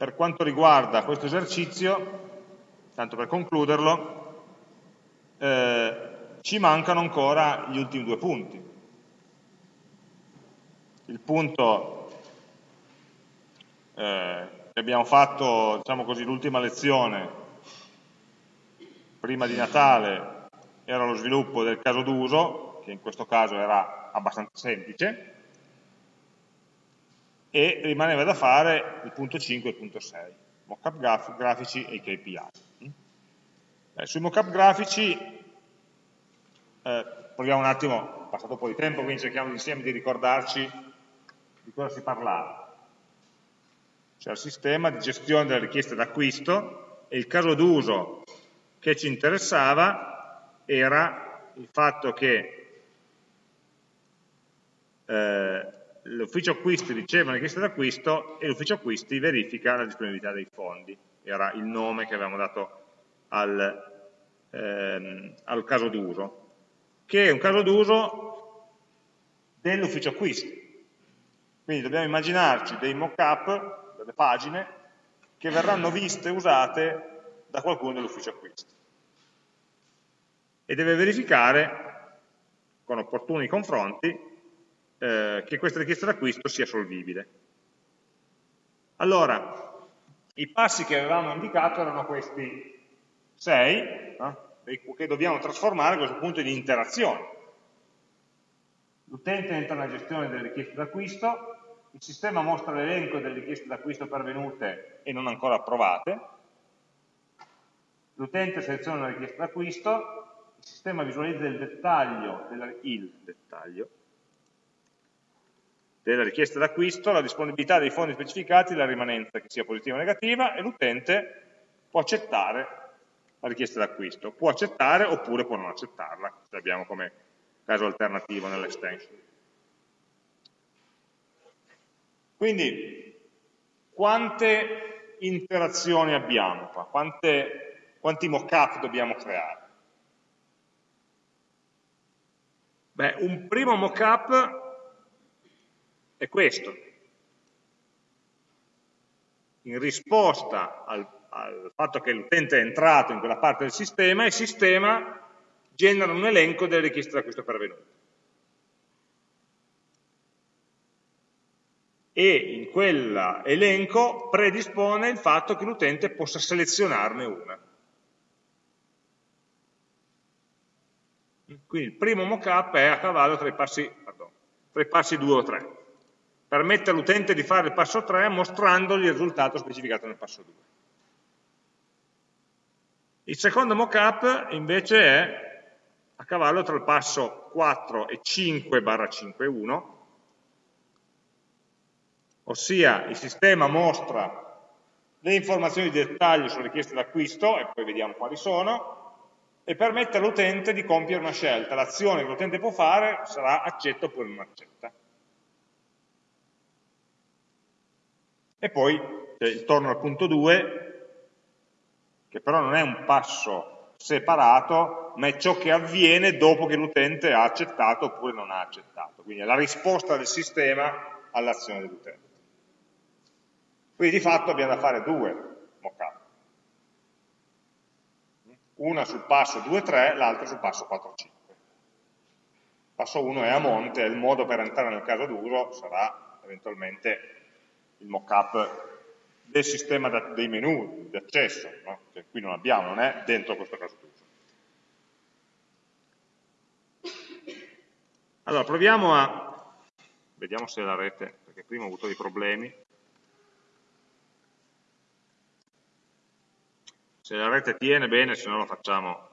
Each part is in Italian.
per quanto riguarda questo esercizio, tanto per concluderlo, eh, ci mancano ancora gli ultimi due punti. Il punto eh, che abbiamo fatto, diciamo così, l'ultima lezione, prima di Natale, era lo sviluppo del caso d'uso, che in questo caso era abbastanza semplice, e rimaneva da fare il punto 5 e il punto 6, mockup graf grafici e i KPI. Eh, sui mockup grafici eh, proviamo un attimo, è passato un po' di tempo, quindi cerchiamo insieme di ricordarci di cosa si parlava. Cioè il sistema di gestione delle richieste d'acquisto e il caso d'uso che ci interessava era il fatto che eh, l'ufficio acquisti riceve una richiesta d'acquisto e l'ufficio acquisti verifica la disponibilità dei fondi, era il nome che avevamo dato al, ehm, al caso d'uso, che è un caso d'uso dell'ufficio acquisti. Quindi dobbiamo immaginarci dei mock-up, delle pagine, che verranno viste e usate da qualcuno dell'ufficio acquisti. E deve verificare, con opportuni confronti, eh, che questa richiesta d'acquisto sia solvibile. Allora, i passi che avevamo indicato erano questi sei, no? che dobbiamo trasformare a questo punto in interazione. L'utente entra nella gestione delle richieste d'acquisto, il sistema mostra l'elenco delle richieste d'acquisto pervenute e non ancora approvate, l'utente seleziona una richiesta d'acquisto, il sistema visualizza il dettaglio, della, il dettaglio della richiesta d'acquisto, la disponibilità dei fondi specificati, la rimanenza che sia positiva o negativa e l'utente può accettare la richiesta d'acquisto, può accettare oppure può non accettarla, ce l'abbiamo come caso alternativo nell'extension. Quindi, quante interazioni abbiamo qua? Quante, quanti mock-up dobbiamo creare? Beh, un primo mock-up è questo. In risposta al, al fatto che l'utente è entrato in quella parte del sistema, il sistema genera un elenco delle richieste d'acquisto pervenute. E in quell'elenco predispone il fatto che l'utente possa selezionarne una. Quindi il primo mockup è a cavallo tra i passi, pardon, tra i passi 2 o 3 permette all'utente di fare il passo 3 mostrandogli il risultato specificato nel passo 2. Il secondo mockup invece è a cavallo tra il passo 4 e 5 barra 5.1, ossia il sistema mostra le informazioni di dettaglio sulle richieste d'acquisto, e poi vediamo quali sono, e permette all'utente di compiere una scelta. L'azione che l'utente può fare sarà accetta oppure non accetta. E poi eh, torno al punto 2, che però non è un passo separato, ma è ciò che avviene dopo che l'utente ha accettato oppure non ha accettato. Quindi è la risposta del sistema all'azione dell'utente. Quindi di fatto abbiamo da fare due mockup. Una sul passo 2-3, l'altra sul passo 4-5. Passo 1 è a monte, il modo per entrare nel caso d'uso sarà eventualmente il mock-up del sistema dei menu di accesso, no? che qui non abbiamo, non è dentro questo caso d'uso. Allora, proviamo a, vediamo se la rete, perché prima ho avuto dei problemi, se la rete tiene bene, se no lo facciamo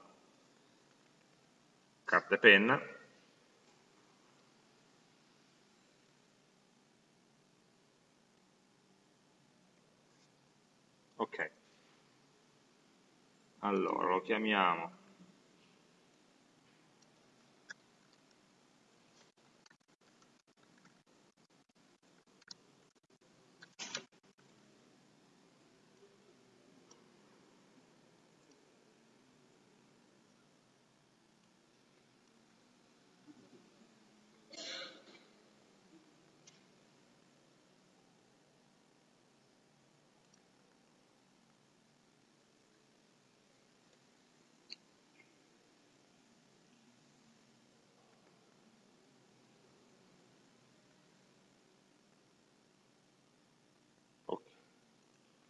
carta e penna. ok allora lo chiamiamo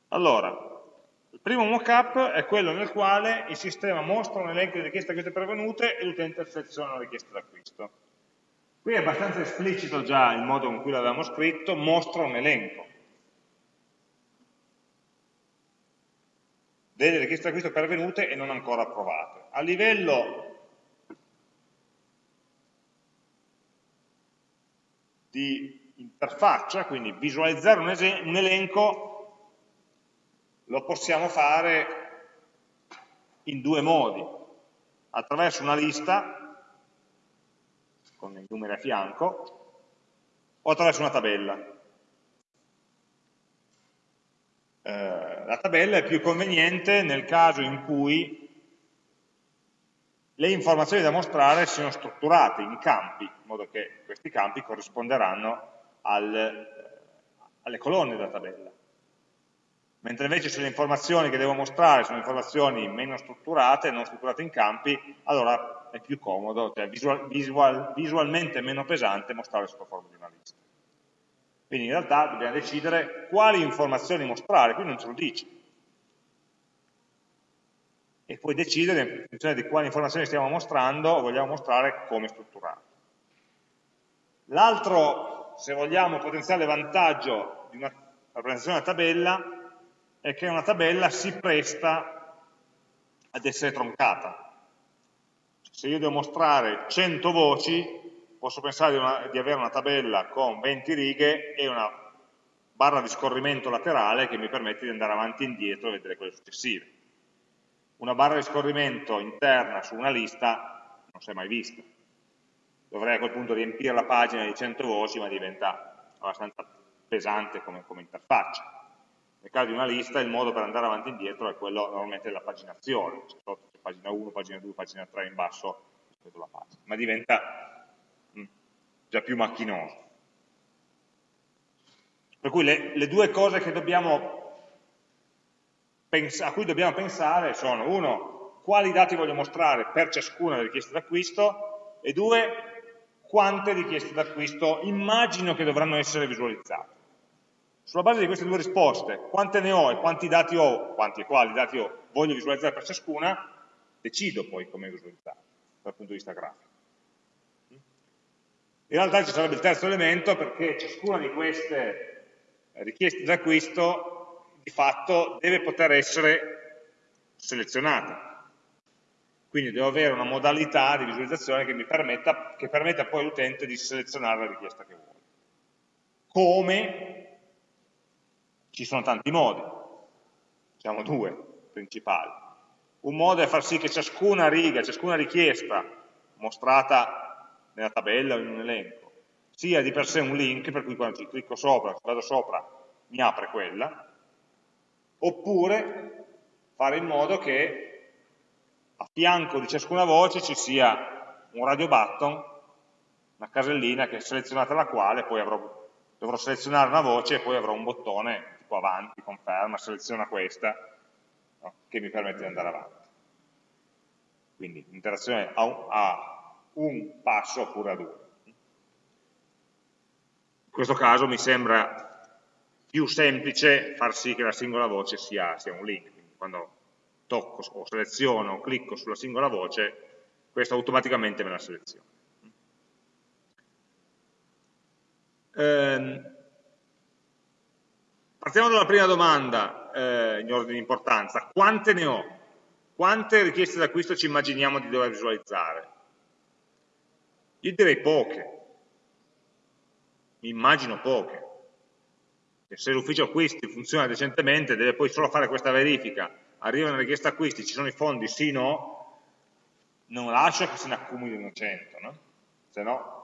Allora, il primo mockup è quello nel quale il sistema mostra un elenco di richieste acquiste pervenute e l'utente seleziona la richiesta d'acquisto. Qui è abbastanza esplicito già il modo in cui l'avevamo scritto, mostra un elenco. delle richieste d'acquisto pervenute e non ancora approvate. A livello di interfaccia, quindi visualizzare un, un elenco, lo possiamo fare in due modi. Attraverso una lista, con i numeri a fianco, o attraverso una tabella. Eh, la tabella è più conveniente nel caso in cui le informazioni da mostrare siano strutturate in campi, in modo che questi campi corrisponderanno al, eh, alle colonne della tabella. Mentre invece se le informazioni che devo mostrare sono informazioni meno strutturate, non strutturate in campi, allora è più comodo, cioè visual, visual, visualmente meno pesante mostrare sotto forma di una lista. Quindi in realtà dobbiamo decidere quali informazioni mostrare, qui non ce lo dice. E poi decidere in funzione di quali informazioni stiamo mostrando o vogliamo mostrare come strutturare. L'altro, se vogliamo, potenziale vantaggio di una rappresentazione della tabella è che una tabella si presta ad essere troncata. Se io devo mostrare 100 voci, posso pensare di, una, di, avere una tabella con 20 righe e una barra di scorrimento laterale che mi permette di andare avanti e indietro e vedere quelle successive. Una barra di scorrimento interna su una lista non si è mai vista. Dovrei a quel punto riempire la pagina di 100 voci, ma diventa abbastanza pesante come, come interfaccia. Nel caso di una lista il modo per andare avanti e indietro è quello normalmente della paginazione, cioè c'è pagina 1, pagina 2, pagina 3 in basso rispetto alla pagina, ma diventa già più macchinoso. Per cui le, le due cose a cui dobbiamo pensare sono, uno, quali dati voglio mostrare per ciascuna richiesta d'acquisto e due, quante richieste d'acquisto immagino che dovranno essere visualizzate. Sulla base di queste due risposte, quante ne ho e quanti dati ho, quanti e quali dati ho, voglio visualizzare per ciascuna, decido poi come visualizzare dal punto di vista grafico. In realtà ci sarebbe il terzo elemento perché ciascuna di queste richieste d'acquisto di fatto deve poter essere selezionata. Quindi devo avere una modalità di visualizzazione che mi permetta, che permetta poi all'utente di selezionare la richiesta che vuole. Come? Ci sono tanti modi, diciamo due principali. Un modo è far sì che ciascuna riga, ciascuna richiesta mostrata nella tabella o in un elenco, sia di per sé un link, per cui quando ci clicco sopra, vado sopra, mi apre quella, oppure fare in modo che a fianco di ciascuna voce ci sia un radio button, una casellina che è selezionata la quale poi avrò, dovrò selezionare una voce e poi avrò un bottone tipo avanti, conferma, seleziona questa, no, che mi permette di andare avanti. Quindi l'interazione a, a un passo oppure a due. In questo caso mi sembra più semplice far sì che la singola voce sia, sia un link, quindi quando tocco o seleziono o clicco sulla singola voce, questo automaticamente me la seleziona. Ehm, partiamo dalla prima domanda eh, in ordine di importanza, quante ne ho? Quante richieste d'acquisto ci immaginiamo di dover visualizzare? Io direi poche, mi immagino poche. Se l'ufficio acquisti funziona decentemente, deve poi solo fare questa verifica, arriva una richiesta acquisti, ci sono i fondi, sì, no, non lascia che se ne accumulino 100, no? se no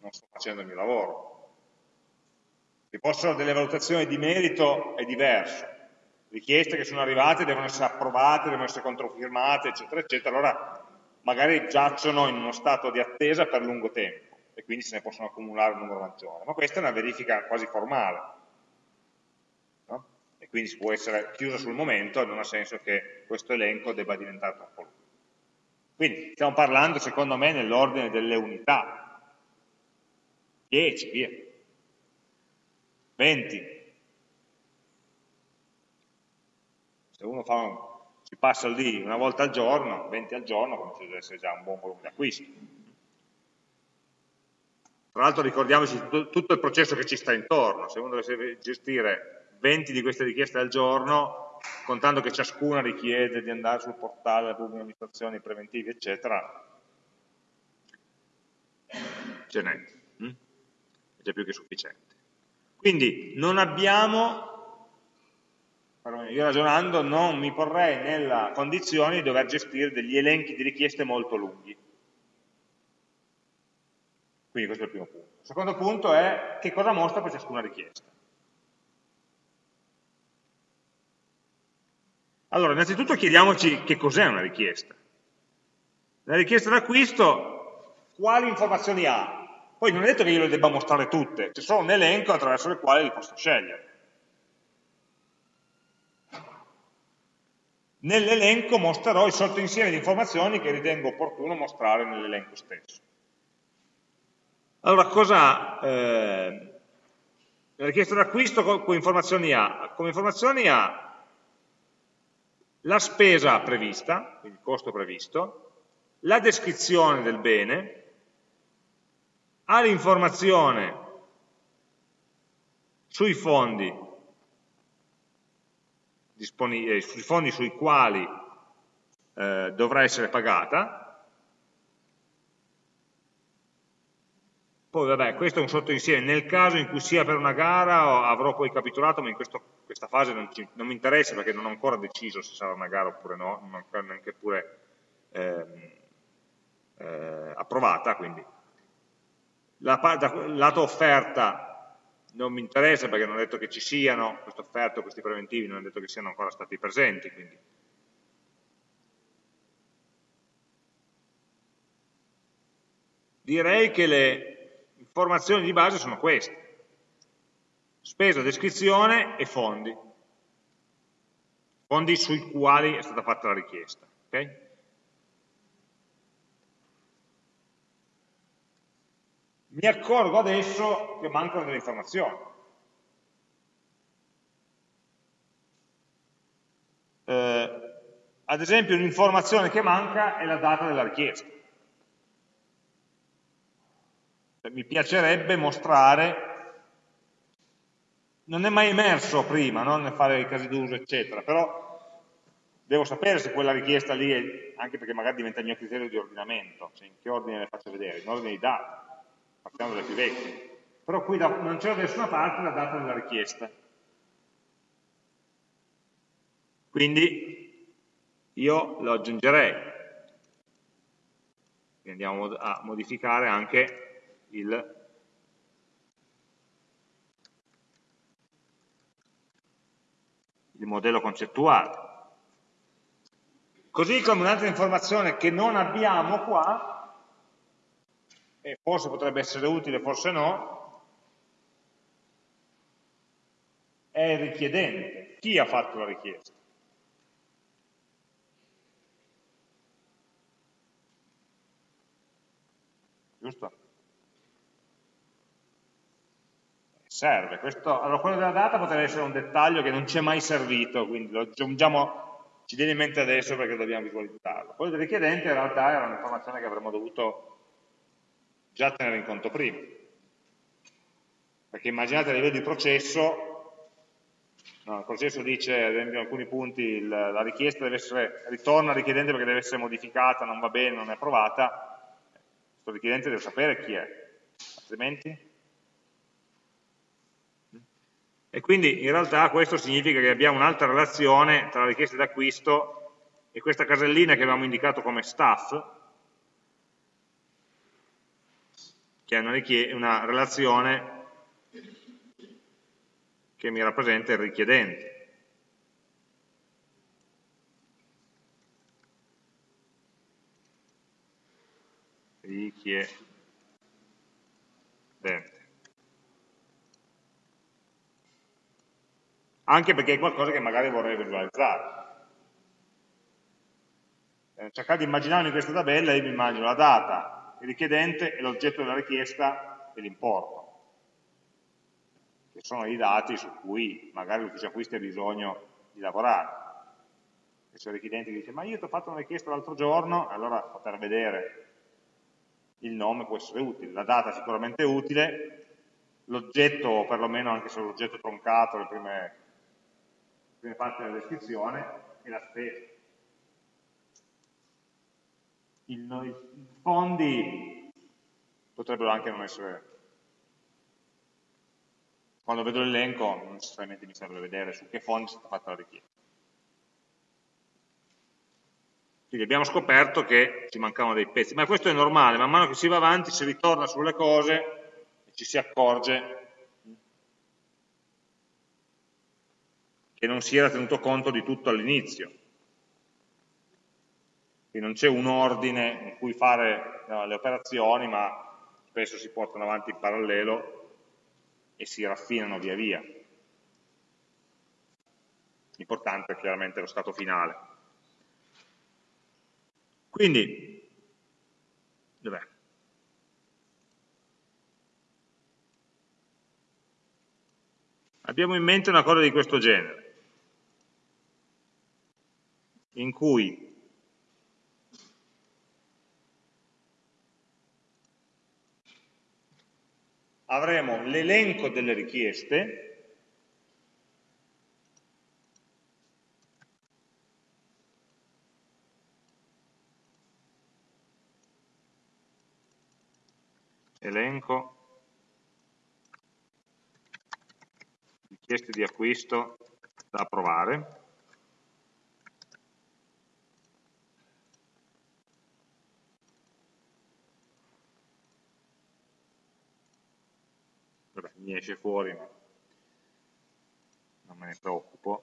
non sto facendo il mio lavoro. Ci possono delle valutazioni di merito è diverso, richieste che sono arrivate devono essere approvate, devono essere controfirmate, eccetera, eccetera, allora magari giacciono in uno stato di attesa per lungo tempo e quindi se ne possono accumulare un numero maggiore, ma questa è una verifica quasi formale no? e quindi può essere chiusa sul momento e non ha senso che questo elenco debba diventare troppo lungo. Quindi stiamo parlando secondo me nell'ordine delle unità, 10, via, 20. Se uno un, si passa lì una volta al giorno, 20 al giorno, comincia ad essere già un buon volume d'acquisto. Tra l'altro ricordiamoci tutto il processo che ci sta intorno, se uno dovesse gestire 20 di queste richieste al giorno, contando che ciascuna richiede di andare sul portale della pubblica amministrazione, preventivi, eccetera, ce n'è, hm? è già più che sufficiente. Quindi non abbiamo, io ragionando non mi porrei nella condizione di dover gestire degli elenchi di richieste molto lunghi. Quindi questo è il primo punto. Il secondo punto è che cosa mostra per ciascuna richiesta. Allora, innanzitutto chiediamoci che cos'è una richiesta. La richiesta d'acquisto, quali informazioni ha? Poi non è detto che io le debba mostrare tutte, c'è solo un elenco attraverso il quale li posso scegliere. Nell'elenco mostrerò il sottoinsieme di informazioni che ritengo opportuno mostrare nell'elenco stesso. Allora, cosa eh, la richiesta d'acquisto come informazioni ha? Come informazioni ha la spesa prevista, il costo previsto, la descrizione del bene, ha l'informazione sui fondi, eh, sui fondi sui quali eh, dovrà essere pagata, poi vabbè, questo è un sottoinsieme, nel caso in cui sia per una gara avrò poi capitolato, ma in questo, questa fase non, ci, non, mi interessa perché non ho ancora deciso se sarà una gara oppure no, non ho neanche pure eh, eh, approvata, quindi la, lato offerta non mi interessa perché non è detto che ci siano queste offerte o questi preventivi, non è detto che siano ancora stati presenti. Quindi. Direi che le informazioni di base sono queste. Spesa, descrizione e fondi. Fondi sui quali è stata fatta la richiesta. Okay? Mi accorgo adesso che mancano delle informazioni. Eh, ad esempio un'informazione che manca è la data della richiesta. Mi piacerebbe mostrare, non è mai emerso prima, non fare i casi d'uso eccetera, però devo sapere se quella richiesta lì è, anche perché magari diventa il mio criterio di ordinamento, cioè in che ordine le faccio vedere, in ordine di data partiamo dalle più vecchie, però qui non c'è da nessuna parte la data della richiesta. Quindi io lo aggiungerei, quindi andiamo a modificare anche il il modello concettuale. Così come un'altra informazione che non abbiamo qua e forse potrebbe essere utile, forse no, è il richiedente, chi ha fatto la richiesta. Giusto? Serve. Questo, allora, quello della data potrebbe essere un dettaglio che non ci è mai servito, quindi lo aggiungiamo, ci viene in mente adesso perché dobbiamo visualizzarlo. Quello del richiedente in realtà era un'informazione che avremmo dovuto già tenere in conto prima. Perché immaginate a livello di processo, no, il processo dice, ad esempio in alcuni punti, il, la richiesta deve essere, ritorna al richiedente perché deve essere modificata, non va bene, non è approvata, questo richiedente deve sapere chi è, altrimenti... E quindi in realtà questo significa che abbiamo un'altra relazione tra la richiesta d'acquisto e questa casellina che abbiamo indicato come staff, che è una, una relazione che mi rappresenta il richiedente. Richiedente. Anche perché è qualcosa che magari vorrei visualizzare. Eh, cercare di immaginarmi questa tabella, io mi immagino la data, il richiedente e l'oggetto della richiesta e l'importo, che sono i dati su cui magari l'ufficio acquisti ha bisogno di lavorare. se il richiedente dice ma io ti ho fatto una richiesta l'altro giorno, allora poter vedere il nome può essere utile, la data è sicuramente utile, l'oggetto, o perlomeno anche se l'oggetto troncato, le prime, le prime parti della descrizione, è la stessa. I fondi potrebbero anche non essere... Quando vedo l'elenco non necessariamente mi serve vedere su che fondi è stata fatta la richiesta. Quindi abbiamo scoperto che ci mancavano dei pezzi, ma questo è normale, man mano che si va avanti si ritorna sulle cose e ci si accorge che non si era tenuto conto di tutto all'inizio. Quindi non c'è un ordine in cui fare no, le operazioni, ma spesso si portano avanti in parallelo e si raffinano via via. L'importante è chiaramente lo stato finale. Quindi, dov'è? Abbiamo in mente una cosa di questo genere, in cui avremo l'elenco delle richieste. Elenco. Richieste di acquisto da approvare Vabbè, mi esce fuori ma non me ne preoccupo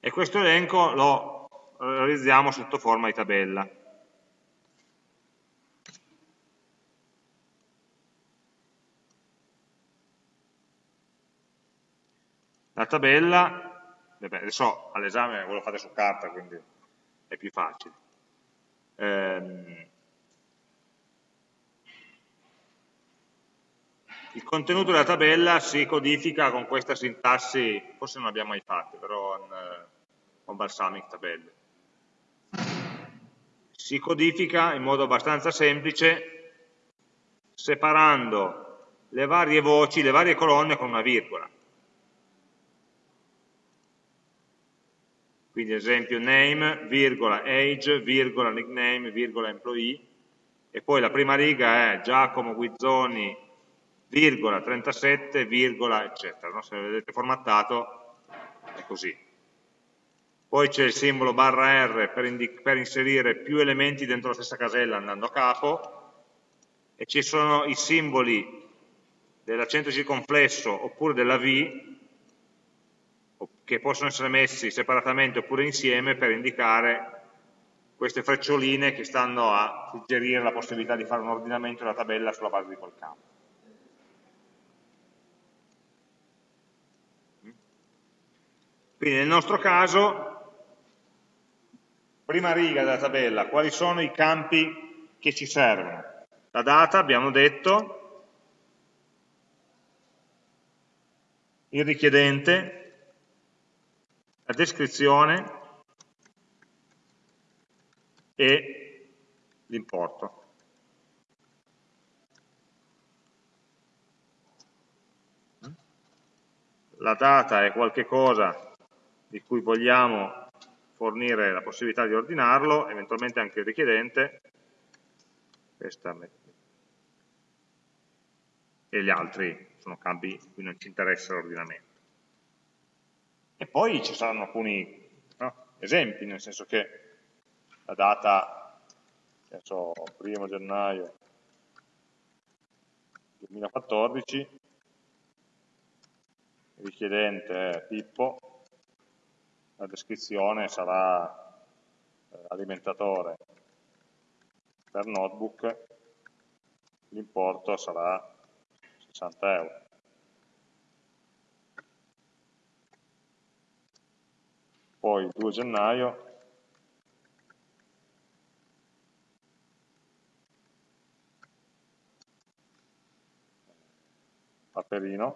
e questo elenco lo realizziamo sotto forma di tabella La tabella, adesso all'esame ve lo fate su carta, quindi è più facile. Ehm, il contenuto della tabella si codifica con questa sintassi, forse non l'abbiamo mai fatta, però in, eh, con Balsamic tabelle. Si codifica in modo abbastanza semplice separando le varie voci, le varie colonne con una virgola. quindi esempio name, virgola, age, virgola, nickname, virgola, employee, e poi la prima riga è Giacomo Guizzoni, virgola, 37, virgola, eccetera. No? Se vedete formattato è così. Poi c'è il simbolo barra R per, per inserire più elementi dentro la stessa casella andando a capo, e ci sono i simboli dell'accento circonflesso oppure della V che possono essere messi separatamente oppure insieme per indicare queste freccioline che stanno a suggerire la possibilità di fare un ordinamento della tabella sulla base di quel campo. Quindi nel nostro caso, prima riga della tabella, quali sono i campi che ci servono? La data, abbiamo detto, il richiedente, la descrizione e l'importo. La data è qualcosa di cui vogliamo fornire la possibilità di ordinarlo, eventualmente anche il richiedente, e gli altri sono campi in cui non ci interessa l'ordinamento. E poi ci saranno alcuni no, esempi, nel senso che la data, adesso, primo gennaio 2014, il richiedente Pippo, la descrizione sarà eh, alimentatore per notebook, l'importo sarà 60 euro. poi il 2 gennaio Paperino,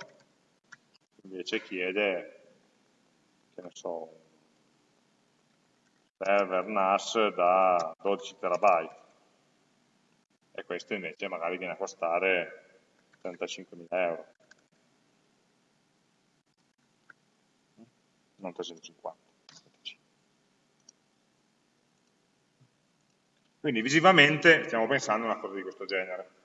invece chiede, che ne so, server NAS da 12 terabyte. E questo invece magari viene a costare 35.000 euro. Non 350 quindi visivamente stiamo pensando a una cosa di questo genere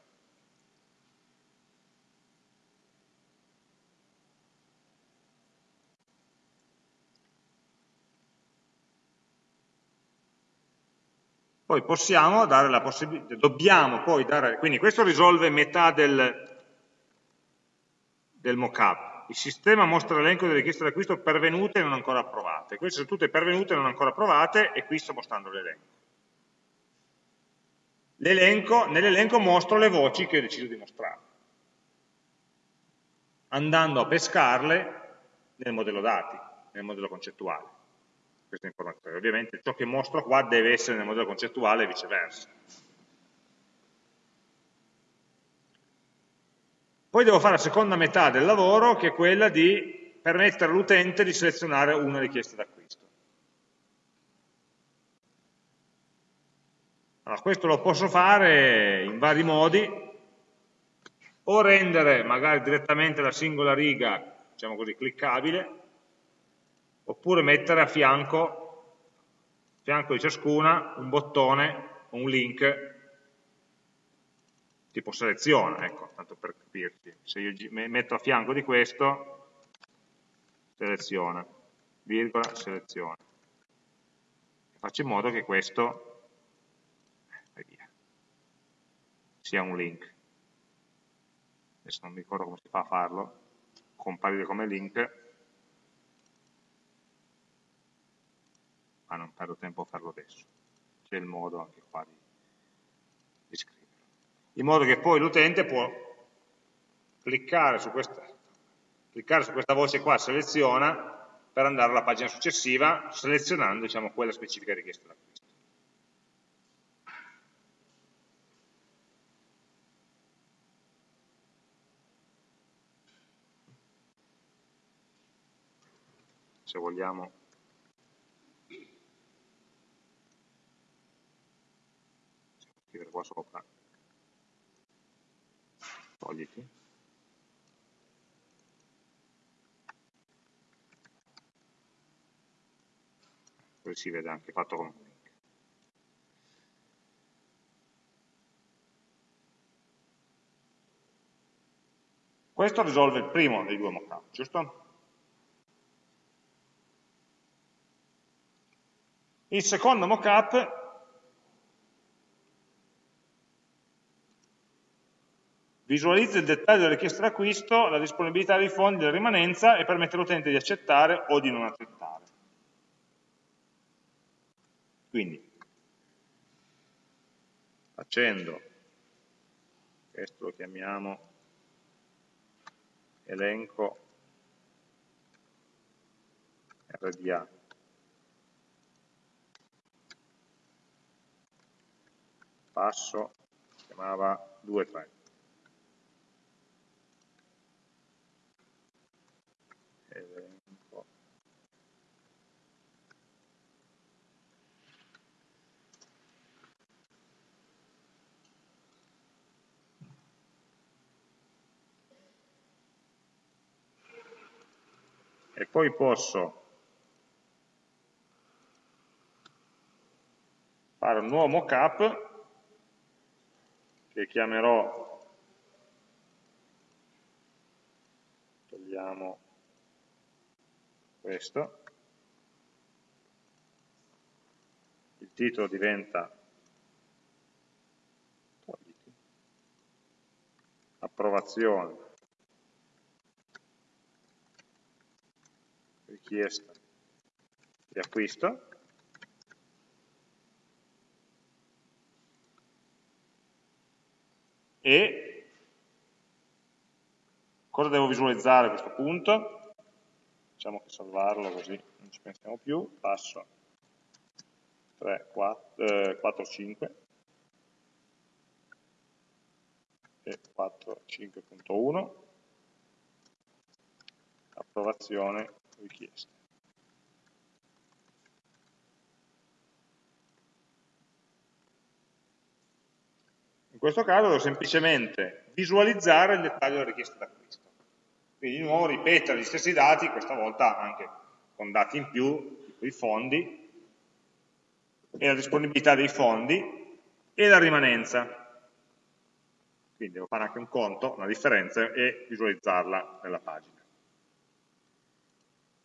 poi possiamo dare la possibilità, dobbiamo poi dare, quindi questo risolve metà del, del mockup. Il sistema mostra l'elenco delle richieste d'acquisto pervenute e non ancora approvate. Queste sono tutte pervenute e non ancora approvate e qui sto mostrando l'elenco. Nell'elenco mostro le voci che ho deciso di mostrare, andando a pescarle nel modello dati, nel modello concettuale queste informazioni. Ovviamente ciò che mostro qua deve essere nel modello concettuale e viceversa. Poi devo fare la seconda metà del lavoro, che è quella di permettere all'utente di selezionare una richiesta d'acquisto. Allora, questo lo posso fare in vari modi, o rendere magari direttamente la singola riga, diciamo così, cliccabile, oppure mettere a fianco, a fianco di ciascuna un bottone o un link tipo seleziona, ecco, tanto per capirci. Se io metto a fianco di questo, seleziona, virgola, seleziona. Faccio in modo che questo via, sia un link. Adesso non mi ricordo come si fa a farlo, comparire come link, ma non perdo tempo a farlo adesso. C'è il modo anche qua di, di scriverlo. In modo che poi l'utente può cliccare su, questa, cliccare su questa voce qua, seleziona, per andare alla pagina successiva, selezionando diciamo, quella specifica richiesta d'acquisto. Se vogliamo scrivere qua sopra, togliti, così si vede anche fatto con un link. Questo risolve il primo dei due mockup, giusto? Il secondo mockup Visualizza il dettaglio della richiesta d'acquisto, la disponibilità dei fondi, la rimanenza e permette all'utente di accettare o di non accettare. Quindi, facendo, questo lo chiamiamo elenco RDA, passo, chiamava 2-3. E poi posso fare un nuovo mockup che chiamerò togliamo questo. Il titolo diventa approvazione. Richiesta di acquisto. E cosa devo visualizzare a questo punto? Facciamo che salvarlo così non ci pensiamo più, passo 3, 4, eh, 4 5 e 4, 5.1 approvazione richiesta. In questo caso devo semplicemente visualizzare il dettaglio della richiesta d'acquisto. Quindi di nuovo ripetere gli stessi dati, questa volta anche con dati in più, tipo i fondi, e la disponibilità dei fondi, e la rimanenza. Quindi devo fare anche un conto, una differenza, e visualizzarla nella pagina.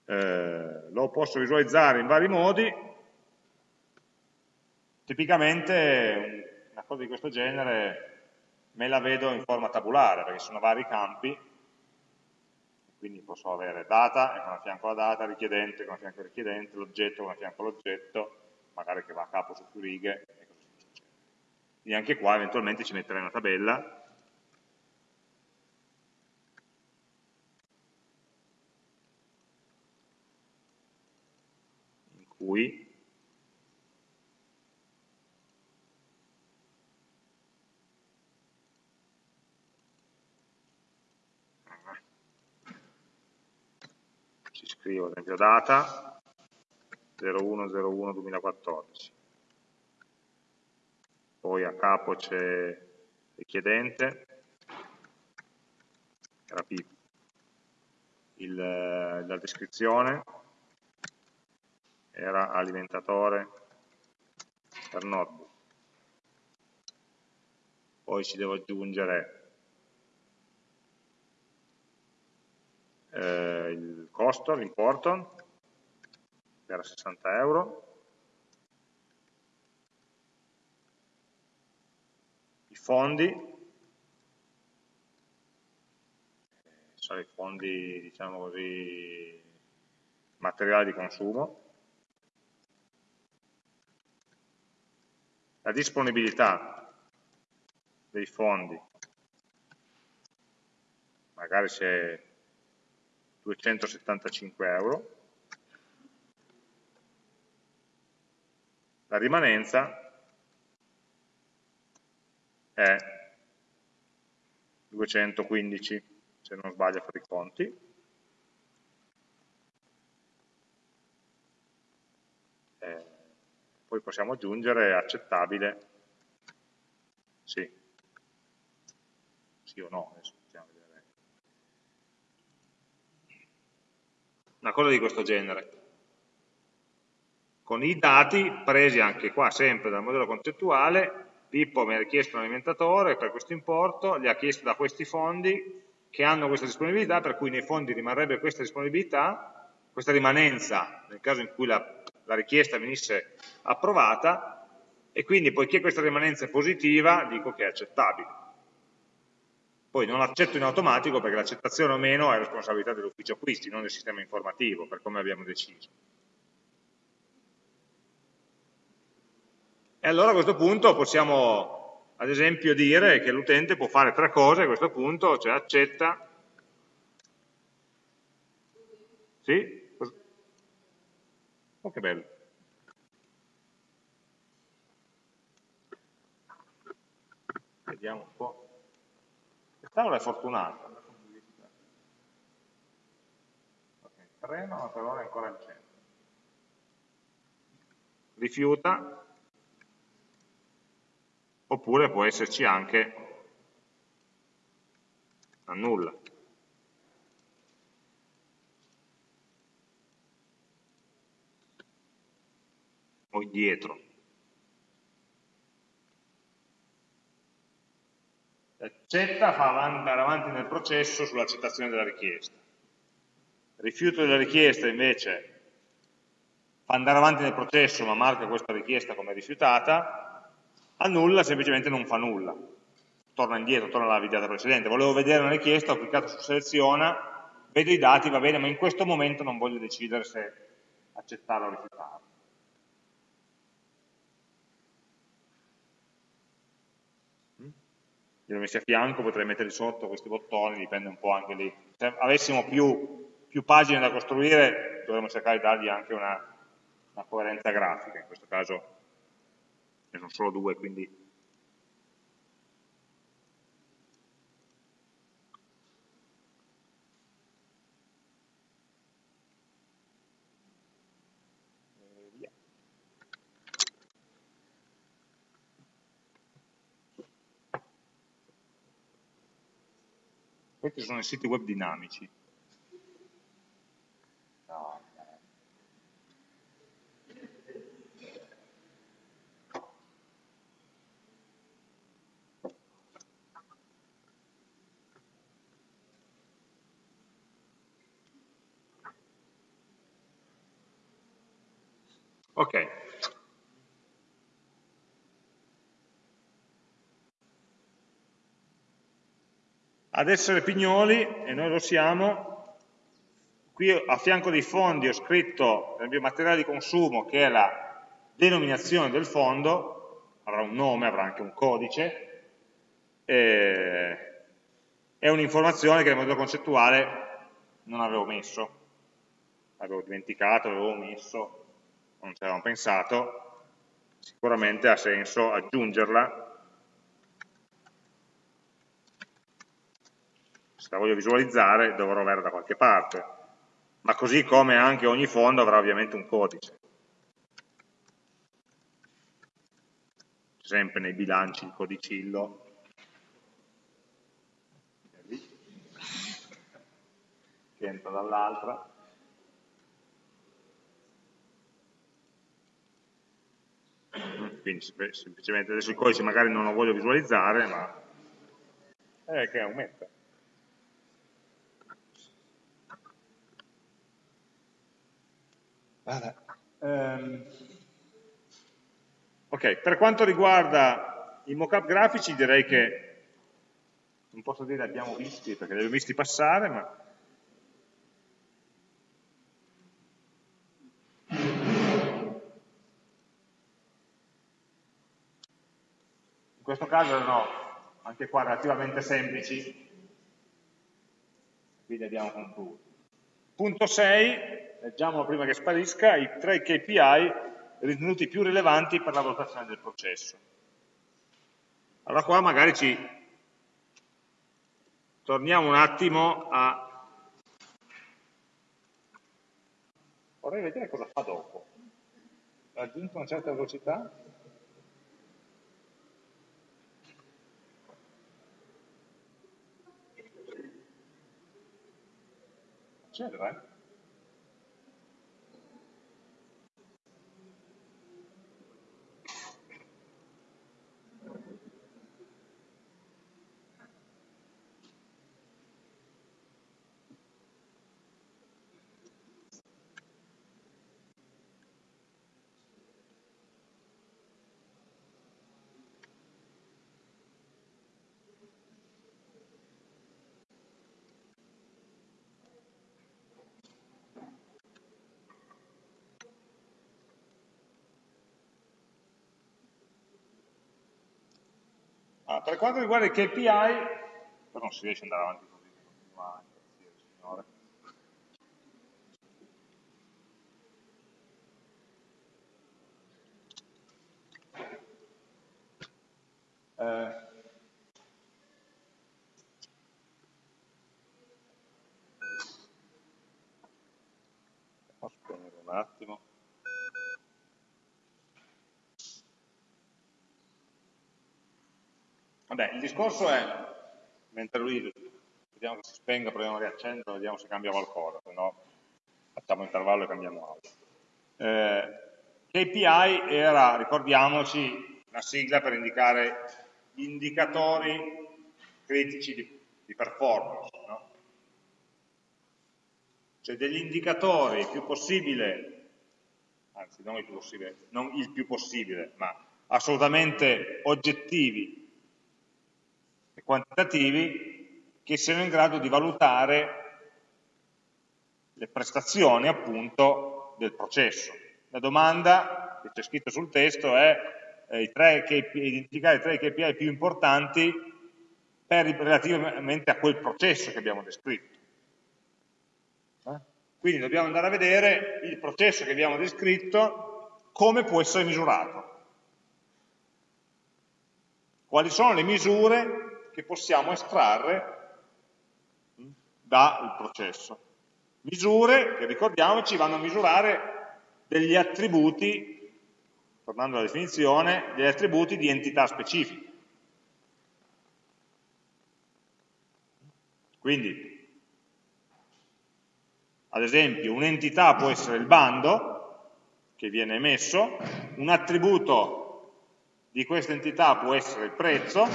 Eh, lo posso visualizzare in vari modi, tipicamente una cosa di questo genere me la vedo in forma tabulare, perché sono vari campi, quindi posso avere data, con a fianco la data, richiedente, con a fianco il richiedente, l'oggetto, con a fianco l'oggetto, magari che va a capo su più righe, e così via. Quindi anche qua eventualmente ci metterei una tabella, in cui scrivo ad esempio data 0101-2014 poi a capo c'è richiedente era P il, la descrizione era alimentatore per notebook poi ci devo aggiungere eh, il costo, l'importo, che era 60 euro, i fondi, sono i fondi, diciamo così, materiali di consumo, la disponibilità dei fondi, magari c'è 275 euro, la rimanenza è 215, se non sbaglio a fare i conti, eh, poi possiamo aggiungere accettabile, sì, sì o no, adesso una cosa di questo genere, con i dati presi anche qua sempre dal modello concettuale, Pippo mi ha richiesto un alimentatore per questo importo, gli ha chiesto da questi fondi che hanno questa disponibilità, per cui nei fondi rimarrebbe questa disponibilità, questa rimanenza nel caso in cui la, la richiesta venisse approvata, e quindi poiché questa rimanenza è positiva, dico che è accettabile. Poi non accetto in automatico perché l'accettazione o meno è responsabilità dell'ufficio acquisti, non del sistema informativo, per come abbiamo deciso. E allora a questo punto possiamo ad esempio dire che l'utente può fare tre cose a questo punto, cioè accetta, sì? Oh che bello. Vediamo un po'. Tavola è fortunata. Okay, treno, per ora è ancora in centro. Rifiuta, oppure può esserci anche annulla. O indietro. Accetta fa andare avanti nel processo sull'accettazione della richiesta. Rifiuto della richiesta invece fa andare avanti nel processo ma marca questa richiesta come rifiutata, annulla semplicemente non fa nulla, torna indietro, torna alla videata precedente. Volevo vedere una richiesta, ho cliccato su seleziona, vedo i dati, va bene, ma in questo momento non voglio decidere se accettarla o rifiutarla. Li ho messi a fianco, potrei metterli sotto questi bottoni, dipende un po' anche lì. Se avessimo più, più pagine da costruire, dovremmo cercare di dargli anche una, una coerenza grafica, in questo caso ne sono solo due, quindi Questi sono i siti web dinamici. Ok. Ad essere pignoli, e noi lo siamo, qui a fianco dei fondi ho scritto nel mio materiale di consumo che è la denominazione del fondo, avrà un nome, avrà anche un codice, è un'informazione che nel modello concettuale non avevo messo, avevo dimenticato, l'avevo messo, non ci avevamo pensato, sicuramente ha senso aggiungerla. La voglio visualizzare dovrò averla da qualche parte, ma così come anche ogni fondo avrà ovviamente un codice. Sempre nei bilanci il codicillo. Che entra dall'altra. quindi semplicemente adesso il codice magari non lo voglio visualizzare, ma è che aumenta. Um, ok, per quanto riguarda i mockup grafici direi che non posso dire abbiamo visti perché li abbiamo visti passare, ma In questo caso erano anche qua relativamente semplici, quindi abbiamo concluso. Punto 6, leggiamolo prima che sparisca, i tre KPI ritenuti più rilevanti per la valutazione del processo. Allora qua magari ci torniamo un attimo a... Vorrei vedere cosa fa dopo. Ha aggiunto una certa velocità? eccetera. Ah, per quanto riguarda i KPI, però non si riesce ad andare avanti così, continua a signore. Eh, posso spegnere un attimo. Vabbè, il discorso è, mentre lui, vediamo che si spenga, proviamo a riaccenderlo, vediamo se cambia qualcosa, se no facciamo intervallo e cambiamo audio. Eh, KPI era, ricordiamoci, una sigla per indicare gli indicatori critici di, di performance, no? cioè degli indicatori il più possibile, anzi non il più possibile, non il più possibile, ma assolutamente oggettivi e quantitativi che siano in grado di valutare le prestazioni appunto del processo. La domanda che c'è scritto sul testo è eh, i tre KPI, identificare i tre KPI più importanti per, relativamente a quel processo che abbiamo descritto. Eh? Quindi dobbiamo andare a vedere il processo che abbiamo descritto come può essere misurato. Quali sono le misure che possiamo estrarre dal processo. Misure che, ricordiamoci, vanno a misurare degli attributi, tornando alla definizione, degli attributi di entità specifiche. Quindi, ad esempio, un'entità può essere il bando che viene emesso, un attributo di questa entità può essere il prezzo,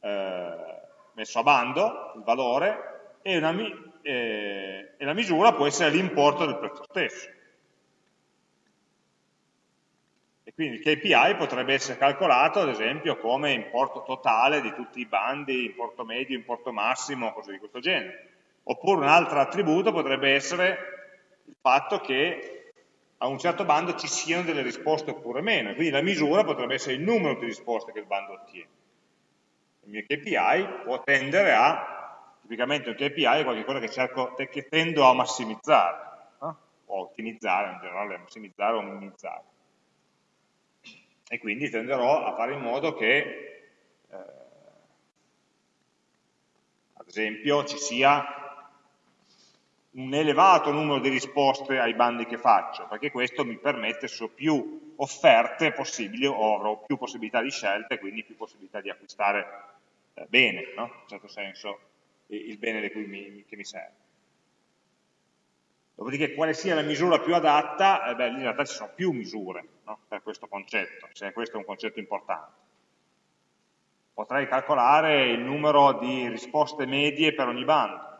eh, messo a bando, il valore, e, una, eh, e la misura può essere l'importo del prezzo stesso. E quindi il KPI potrebbe essere calcolato, ad esempio, come importo totale di tutti i bandi, importo medio, importo massimo, cose di questo genere. Oppure un altro attributo potrebbe essere il fatto che a un certo bando ci siano delle risposte oppure meno. Quindi la misura potrebbe essere il numero di risposte che il bando ottiene. Il mio KPI può tendere a, tipicamente un KPI è qualcosa che, cerco, che tendo a massimizzare, no? o ottimizzare in generale, massimizzare o minimizzare e quindi tenderò a fare in modo che, eh, ad esempio, ci sia un elevato numero di risposte ai bandi che faccio, perché questo mi permette, ho più offerte possibili, o avrò più possibilità di scelta e quindi più possibilità di acquistare bene, no? in un certo senso, il bene mi, che mi serve. Dopodiché quale sia la misura più adatta, eh beh, in realtà ci sono più misure no? per questo concetto, se questo è un concetto importante. Potrei calcolare il numero di risposte medie per ogni bando,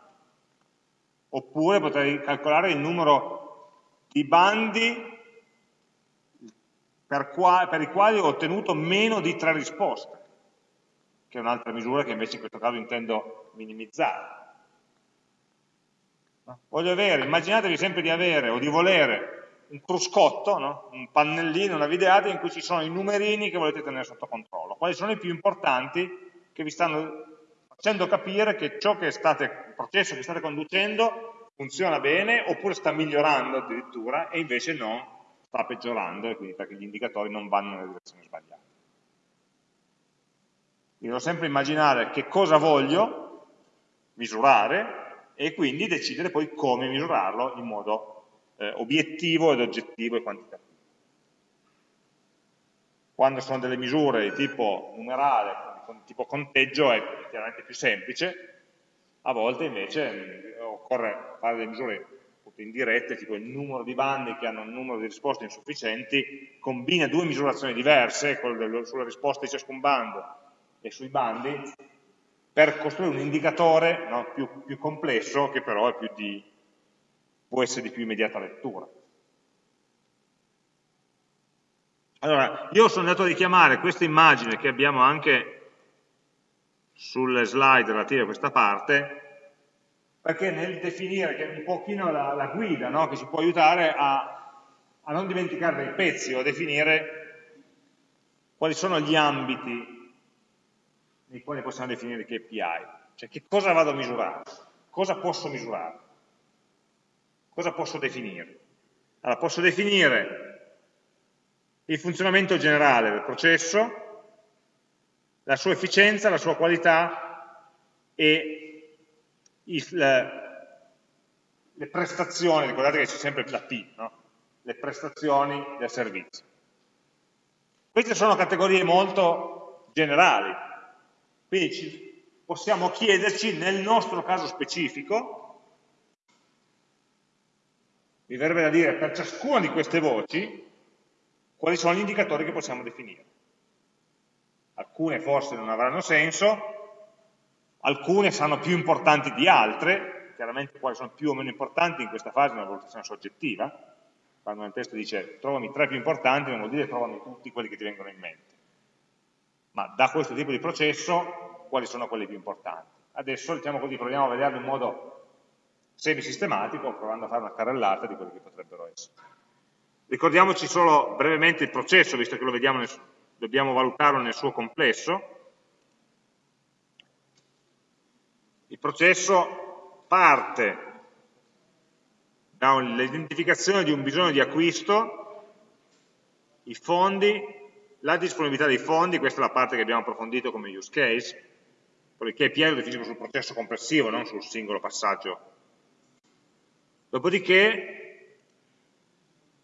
oppure potrei calcolare il numero di bandi per, qua, per i quali ho ottenuto meno di tre risposte, che è un'altra misura che invece in questo caso intendo minimizzare. Voglio avere, immaginatevi sempre di avere o di volere un cruscotto, no? un pannellino, una videata in cui ci sono i numerini che volete tenere sotto controllo. Quali sono i più importanti che vi stanno facendo capire che ciò che state, il processo che state conducendo funziona bene oppure sta migliorando addirittura e invece non sta peggiorando e quindi perché gli indicatori non vanno nella direzione sbagliata. Io devo sempre immaginare che cosa voglio misurare e quindi decidere poi come misurarlo in modo eh, obiettivo ed oggettivo e quantitativo. Quando sono delle misure di tipo numerale, di tipo conteggio, è chiaramente più semplice, a volte invece mm, occorre fare delle misure indirette, tipo il numero di bandi che hanno un numero di risposte insufficienti, combina due misurazioni diverse, quella sulle risposte di ciascun bando e sui bandi, per costruire un indicatore no, più, più, complesso che però di, può essere di più immediata lettura. Allora, io sono andato a richiamare questa immagine che abbiamo anche sulle slide relative a questa parte, perché nel definire, che è un pochino la, la guida no, che ci può aiutare a, a non dimenticare dei pezzi o a definire quali sono gli ambiti nei quali possiamo definire KPI, cioè che cosa vado a misurare, cosa posso misurare, cosa posso definire. Allora, posso definire il funzionamento generale del processo, la sua efficienza, la sua qualità e il, le prestazioni, ricordate che c'è sempre la P, no? le prestazioni del servizio. Queste sono categorie molto generali, quindi possiamo chiederci nel nostro caso specifico, mi verrebbe da dire per ciascuna di queste voci, quali sono gli indicatori che possiamo definire. Alcune forse non avranno senso, alcune saranno più importanti di altre, chiaramente quali sono più o meno importanti in questa fase è una valutazione soggettiva, quando nel testo dice trovami tre più importanti non vuol dire trovami tutti quelli che ti vengono in mente ma da questo tipo di processo quali sono quelli più importanti. Adesso diciamo così, proviamo a vederlo in modo semi-sistematico, provando a fare una carrellata di quelli che potrebbero essere. Ricordiamoci solo brevemente il processo, visto che lo vediamo dobbiamo valutarlo nel suo complesso. Il processo parte dall'identificazione di un bisogno di acquisto, i fondi la disponibilità dei fondi, questa è la parte che abbiamo approfondito come use case, poi il KPI lo definisco sul processo complessivo, non sul singolo passaggio. Dopodiché,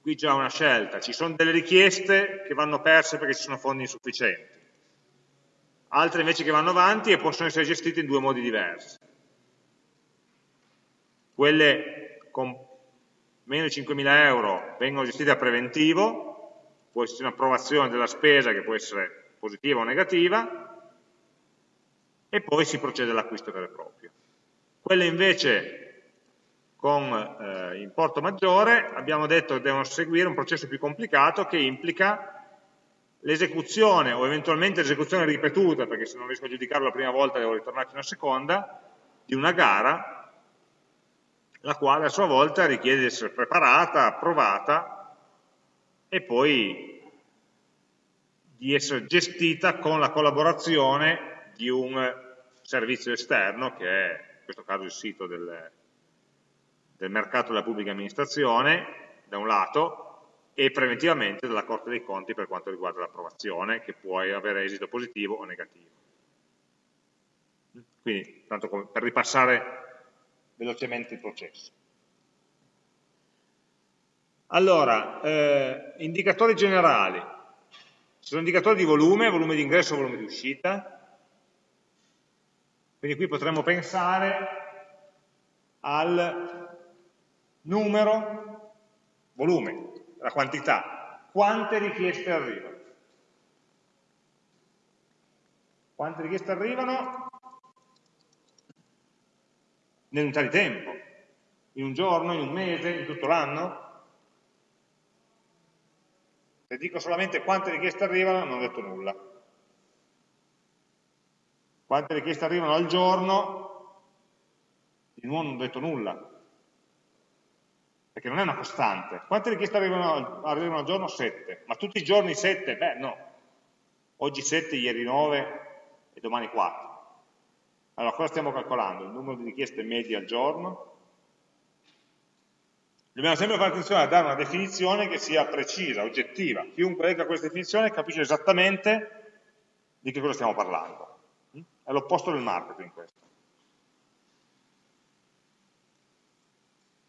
qui già una scelta, ci sono delle richieste che vanno perse perché ci sono fondi insufficienti. altre invece che vanno avanti e possono essere gestite in due modi diversi. Quelle con meno di 5.000 euro vengono gestite a preventivo, può essere un'approvazione della spesa che può essere positiva o negativa, e poi si procede all'acquisto vero e proprio. Quelle invece con eh, importo maggiore abbiamo detto che devono seguire un processo più complicato che implica l'esecuzione o eventualmente l'esecuzione ripetuta, perché se non riesco a giudicarlo la prima volta devo ritornarci una seconda, di una gara, la quale a sua volta richiede di essere preparata, approvata e poi di essere gestita con la collaborazione di un servizio esterno, che è in questo caso il sito del, del mercato della pubblica amministrazione, da un lato, e preventivamente dalla Corte dei Conti per quanto riguarda l'approvazione, che può avere esito positivo o negativo. Quindi, tanto per ripassare velocemente il processo. Allora, eh, indicatori generali. Ci sono indicatori di volume, volume di ingresso e volume di uscita. Quindi qui potremmo pensare al numero, volume, la quantità, quante richieste arrivano. Quante richieste arrivano nell'unità di tempo, in un giorno, in un mese, in tutto l'anno? Se dico solamente quante richieste arrivano, non ho detto nulla. Quante richieste arrivano al giorno, di nuovo non ho detto nulla perché non è una costante. Quante richieste arrivano, arrivano al giorno? 7. Ma tutti i giorni 7? Beh, no. Oggi 7, ieri 9 e domani 4. Allora, cosa stiamo calcolando? Il numero di richieste medie al giorno? Dobbiamo sempre fare attenzione a dare una definizione che sia precisa, oggettiva. Chiunque legga questa definizione capisce esattamente di che cosa stiamo parlando. È l'opposto del marketing questo.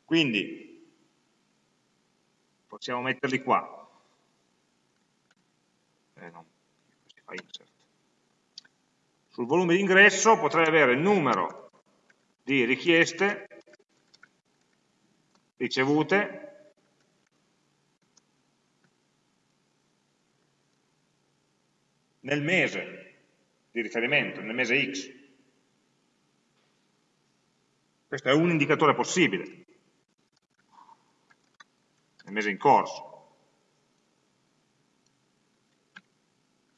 Quindi, possiamo metterli qua. Eh, no, Sul volume di ingresso potrei avere il numero di richieste ricevute nel mese di riferimento, nel mese X. Questo è un indicatore possibile nel mese in corso.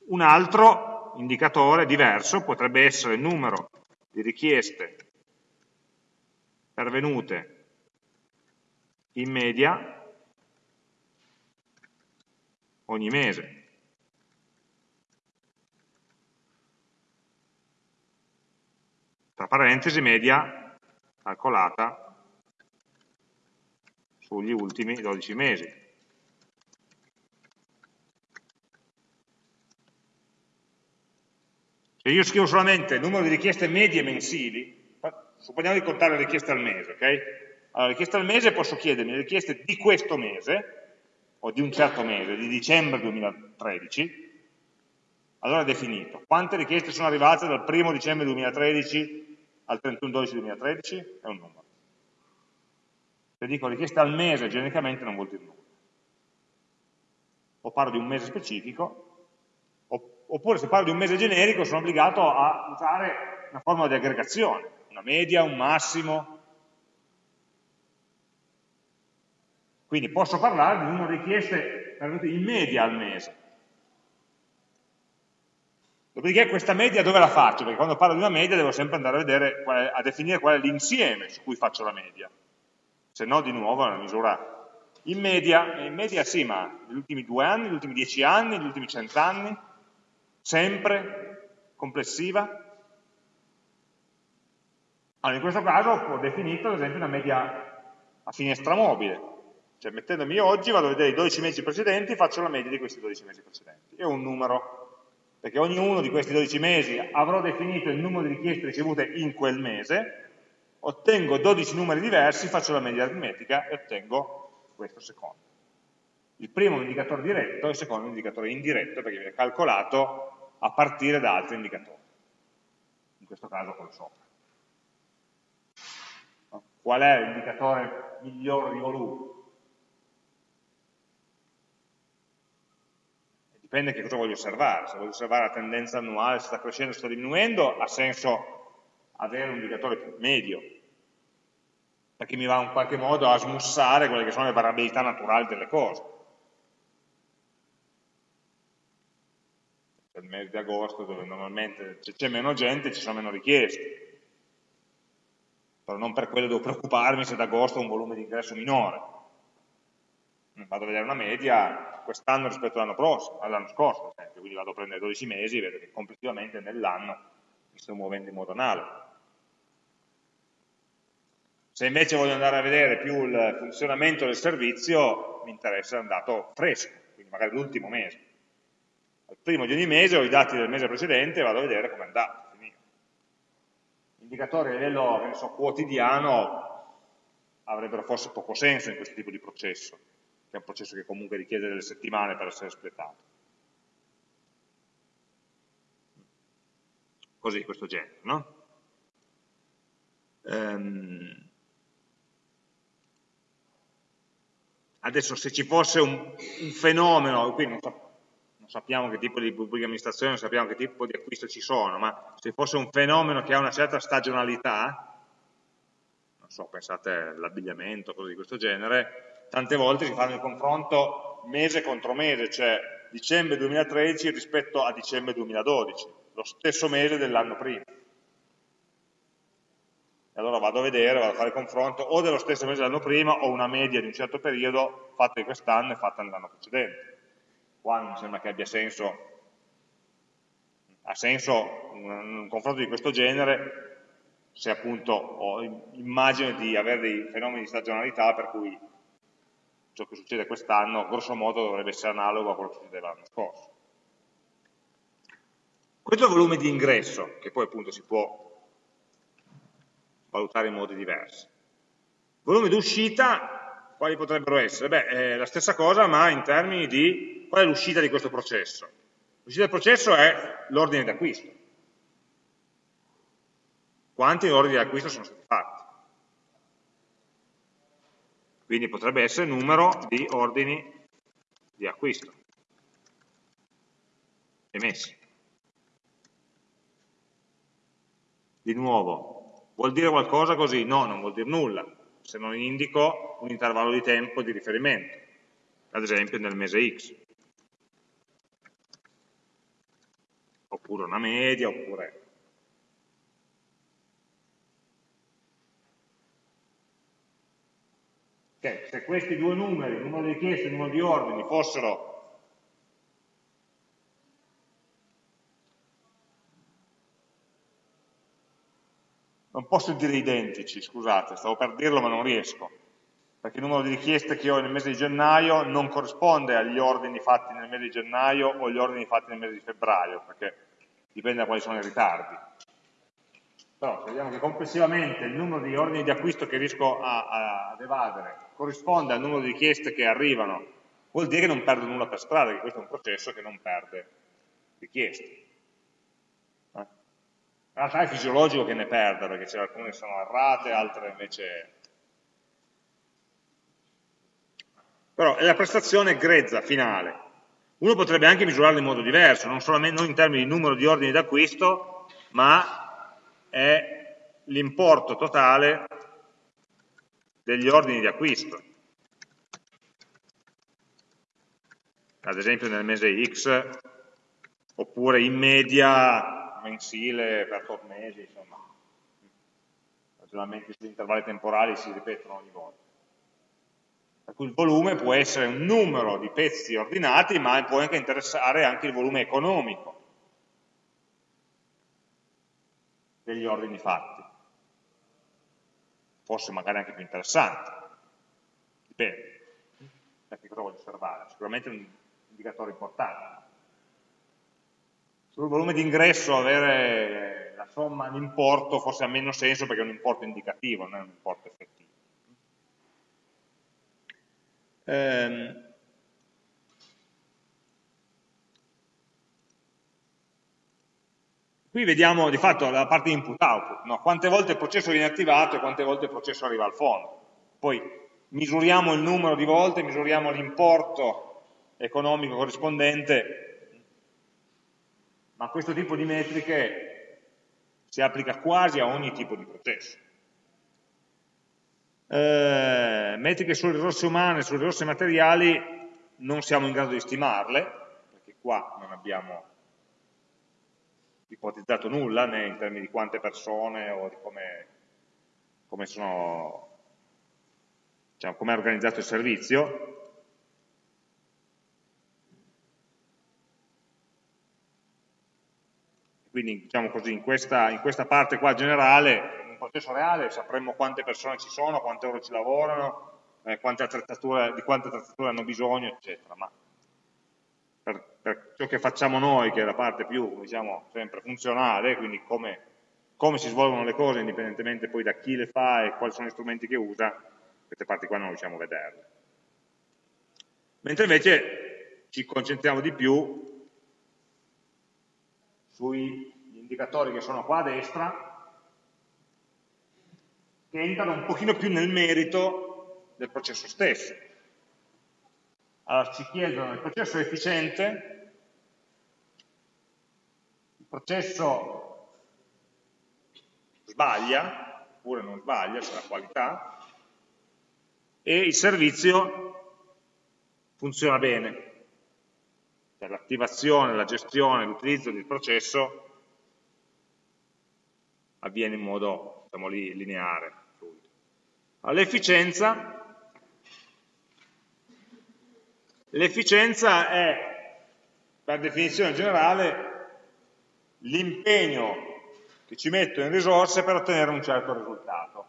Un altro indicatore diverso potrebbe essere il numero di richieste pervenute in media ogni mese. Tra parentesi media calcolata sugli ultimi 12 mesi. Se io scrivo solamente il numero di richieste medie mensili, supponiamo di contare le richieste al mese, ok? Allora, richieste al mese posso chiedermi le richieste di questo mese, o di un certo mese, di dicembre 2013, allora è definito. Quante richieste sono arrivate dal 1 dicembre 2013 al 31 12 2013? È un numero. Se dico richiesta al mese, genericamente non vuol dire nulla. O parlo di un mese specifico, oppure se parlo di un mese generico sono obbligato a usare una formula di aggregazione, una media, un massimo. Quindi posso parlare di numero di richieste in media al mese. Dopodiché questa media dove la faccio? Perché quando parlo di una media devo sempre andare a, vedere, a definire qual è l'insieme su cui faccio la media se no di nuovo è una misura in media, in media sì, ma negli ultimi due anni, negli ultimi dieci anni, negli ultimi cent'anni, sempre complessiva. Allora, in questo caso ho definito ad esempio una media a finestra mobile, cioè mettendomi oggi vado a vedere i 12 mesi precedenti, faccio la media di questi 12 mesi precedenti, è un numero, perché ognuno di questi 12 mesi avrò definito il numero di richieste ricevute in quel mese, ottengo 12 numeri diversi, faccio la media aritmetica e ottengo questo secondo. Il primo è un indicatore diretto, il secondo è un indicatore indiretto perché viene calcolato a partire da altri indicatori, in questo caso quello sopra. Qual è l'indicatore migliore di volume? Dipende che cosa voglio osservare, se voglio osservare la tendenza annuale, se sta crescendo o sta diminuendo, ha senso avere un indicatore medio, perché mi va in qualche modo a smussare quelle che sono le variabilità naturali delle cose. Il mese di agosto, dove normalmente c'è meno gente, ci sono meno richieste. Però non per quello devo preoccuparmi se ad agosto ho un volume di ingresso minore. Vado a vedere una media quest'anno rispetto all'anno all'anno scorso, quindi vado a prendere 12 mesi e vedo che complessivamente nell'anno mi sto muovendo in modo analogo. Se invece voglio andare a vedere più il funzionamento del servizio, mi interessa un dato fresco, quindi magari l'ultimo mese. Al primo di ogni mese ho i dati del mese precedente e vado a vedere come è andato. Indicatori a livello so, quotidiano avrebbero forse poco senso in questo tipo di processo, che è un processo che comunque richiede delle settimane per essere espletato. Così, questo genere, no? Um, Adesso se ci fosse un, un fenomeno, qui non, so, non, sappiamo che tipo di pubblica amministrazione, non sappiamo che tipo di acquisto ci sono, ma se fosse un fenomeno che ha una certa stagionalità, non so, pensate all'abbigliamento, cose di questo genere, tante volte si fanno il confronto mese contro mese, cioè dicembre 2013 rispetto a dicembre 2012, lo stesso mese dell'anno prima allora vado a vedere, vado a fare il confronto o dello stesso mese dell'anno prima o una media di un certo periodo fatta in quest'anno e fatta nell'anno precedente. Qua non sembra che abbia senso, ha senso un, un confronto di questo genere se appunto ho immagine di avere dei fenomeni di stagionalità per cui ciò che succede quest'anno grosso modo dovrebbe essere analogo a quello che succedeva l'anno scorso. Questo è il volume di ingresso, che poi appunto si può valutare in modi diversi. Volume d'uscita, quali potrebbero essere? Beh, è la stessa cosa, ma in termini di qual è l'uscita di questo processo. L'uscita del processo è l'ordine di acquisto. Quanti ordini di acquisto sono stati fatti? Quindi potrebbe essere numero di ordini di acquisto emessi. Di nuovo, Vuol dire qualcosa così? No, non vuol dire nulla, se non indico un intervallo di tempo di riferimento, ad esempio nel mese X. Oppure una media, oppure... Okay, se questi due numeri, il numero di richieste e il numero di ordini, fossero non posso dire identici, scusate, stavo per dirlo ma non riesco, perché il numero di richieste che ho nel mese di gennaio non corrisponde agli ordini fatti nel mese di gennaio o agli ordini fatti nel mese di febbraio, perché dipende da quali sono i ritardi. Però se vediamo che complessivamente il numero di ordini di acquisto che riesco a, a, ad evadere corrisponde al numero di richieste che arrivano, vuol dire che non perdo nulla per strada, che questo è un processo che non perde richieste. In realtà è fisiologico che ne perda, perché alcune che sono errate, altre invece... Però è la prestazione grezza, finale. Uno potrebbe anche misurarla in modo diverso, non, solamente, non in termini di numero di ordini d'acquisto, ma è l'importo totale degli ordini di acquisto. Ad esempio nel mese X, oppure in media mensile per tot mesi, insomma, ragionamenti sugli intervalli temporali si ripetono ogni volta. Per cui il volume può essere un numero di pezzi ordinati, ma può anche interessare anche il volume economico degli ordini fatti. Forse magari anche più interessante. Dipende da che cosa voglio osservare. Sicuramente è un indicatore importante sul volume di ingresso avere la somma, l'importo forse ha meno senso perché è un importo indicativo, non è un importo effettivo. Ehm, Qui vediamo di fatto la parte input-output, no? quante volte il processo viene attivato e quante volte il processo arriva al fondo. Poi misuriamo il numero di volte, misuriamo l'importo economico corrispondente, ma questo tipo di metriche si applica quasi a ogni tipo di processo. Eh, metriche sulle risorse umane, sulle risorse materiali, non siamo in grado di stimarle, perché qua non abbiamo ipotizzato nulla, né in termini di quante persone o di come, come, sono, diciamo, come è organizzato il servizio. Quindi diciamo così, in questa, in questa parte qua generale, in un processo reale sapremmo quante persone ci sono, quante ore ci lavorano, eh, quante di quante attrezzature hanno bisogno, eccetera. Ma per, per, ciò che facciamo noi, che è la parte più, diciamo, sempre funzionale, quindi come, come, si svolgono le cose indipendentemente poi da chi le fa e quali sono gli strumenti che usa, queste parti qua non riusciamo a vederle. Mentre invece ci concentriamo di più sugli indicatori che sono qua a destra, che entrano un pochino più nel merito del processo stesso. Allora ci chiedono il processo è efficiente, il processo sbaglia, oppure non sbaglia, c'è la qualità, e il servizio funziona bene. Cioè l'attivazione, la gestione, l'utilizzo del processo avviene in modo diciamo lineare. L'efficienza L'efficienza è, per definizione generale, l'impegno che ci metto in risorse per ottenere un certo risultato.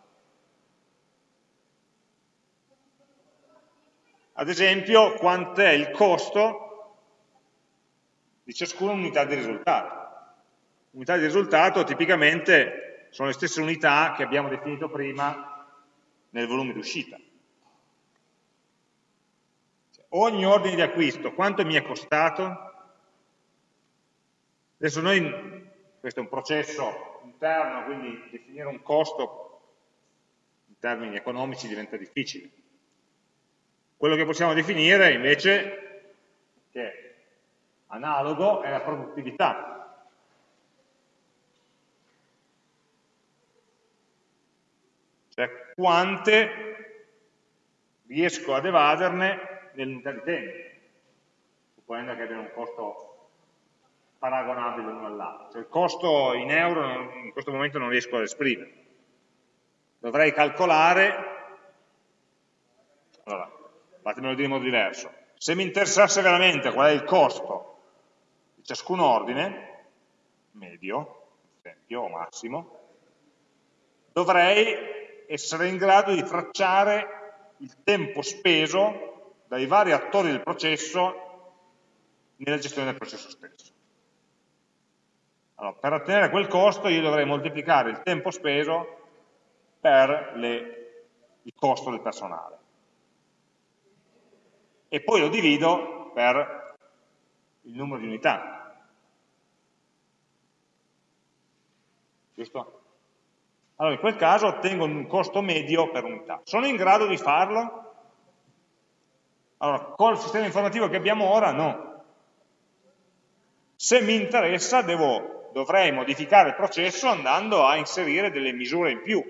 Ad esempio, quant'è il costo di ciascuna unità di risultato. Unità di risultato tipicamente sono le stesse unità che abbiamo definito prima nel volume d'uscita ogni ordine di acquisto, quanto mi è costato? Adesso noi, questo è un processo interno, quindi definire un costo in termini economici diventa difficile. Quello che possiamo definire invece, che è analogo, è la produttività. Cioè quante riesco ad evaderne nell'unità di tempo, supponendo che abbiano un costo paragonabile l'uno all'altro. Cioè il costo in euro in questo momento non riesco ad esprimere. Dovrei calcolare, allora, fatemelo dire in modo diverso, se mi interessasse veramente qual è il costo di ciascun ordine, medio, esempio, o massimo, dovrei essere in grado di tracciare il tempo speso dai vari attori del processo nella gestione del processo stesso. Allora, per ottenere quel costo io dovrei moltiplicare il tempo speso per le, il costo del personale. E poi lo divido per il numero di unità. Giusto? Allora, in quel caso ottengo un costo medio per unità. Sono in grado di farlo? Allora, col sistema informativo che abbiamo ora, no. Se mi interessa, devo, dovrei modificare il processo andando a inserire delle misure in più.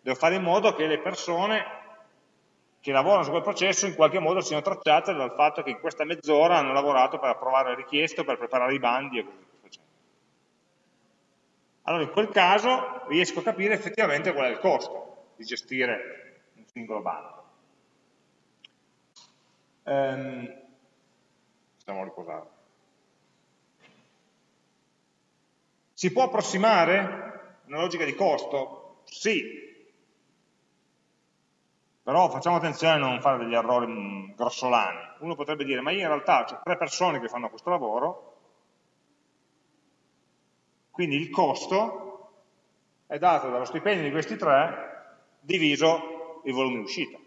Devo fare in modo che le persone che lavorano su quel processo in qualche modo siano tracciate dal fatto che in questa mezz'ora hanno lavorato per approvare le richieste, per preparare i bandi e così via. Allora in quel caso riesco a capire effettivamente qual è il costo di gestire un singolo bando. Stiamo a riposare. Si può approssimare una logica di costo? Sì. Però facciamo attenzione a non fare degli errori mm, grossolani. Uno potrebbe dire, ma io in realtà ho tre persone che fanno questo lavoro, quindi il costo è dato dallo stipendio di questi tre diviso il volume di uscita.